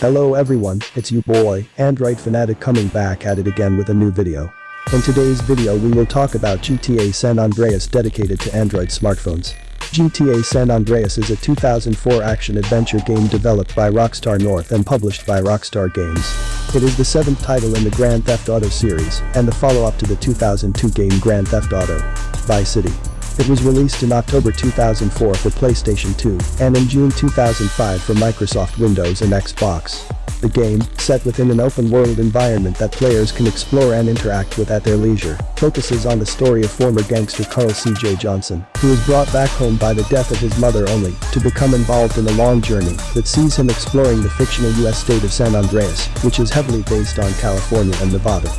Hello everyone, it's you boy, Android Fanatic coming back at it again with a new video. In today's video we will talk about GTA San Andreas dedicated to Android smartphones. GTA San Andreas is a 2004 action-adventure game developed by Rockstar North and published by Rockstar Games. It is the seventh title in the Grand Theft Auto series, and the follow-up to the 2002 game Grand Theft Auto. Vice City. It was released in October 2004 for PlayStation 2 and in June 2005 for Microsoft Windows and Xbox. The game, set within an open-world environment that players can explore and interact with at their leisure, focuses on the story of former gangster Carl C.J. Johnson, who is brought back home by the death of his mother only to become involved in a long journey that sees him exploring the fictional U.S. state of San Andreas, which is heavily based on California and Nevada.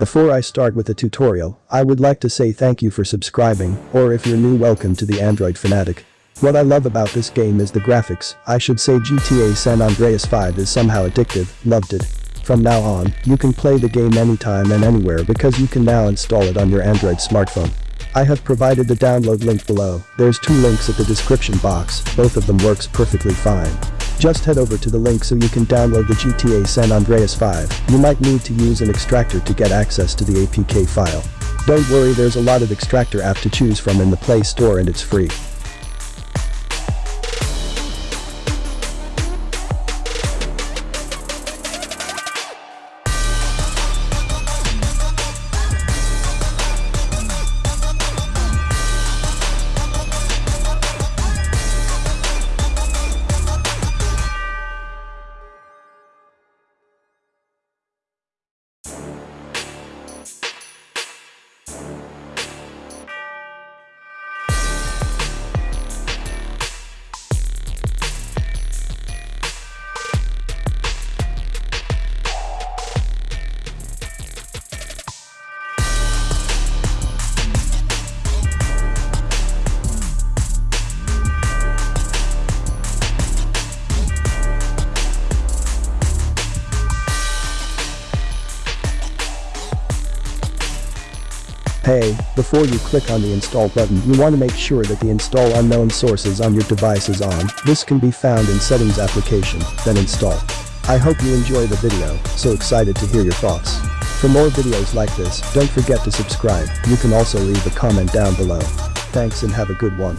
Before I start with the tutorial, I would like to say thank you for subscribing, or if you're new welcome to the Android Fanatic. What I love about this game is the graphics, I should say GTA San Andreas 5 is somehow addictive, loved it. From now on, you can play the game anytime and anywhere because you can now install it on your Android smartphone. I have provided the download link below, there's two links at the description box, both of them works perfectly fine. Just head over to the link so you can download the GTA San Andreas 5, you might need to use an extractor to get access to the APK file. Don't worry there's a lot of extractor app to choose from in the Play Store and it's free. Hey, before you click on the install button you want to make sure that the install unknown sources on your device is on, this can be found in settings application, then install. I hope you enjoy the video, so excited to hear your thoughts. For more videos like this, don't forget to subscribe, you can also leave a comment down below. Thanks and have a good one.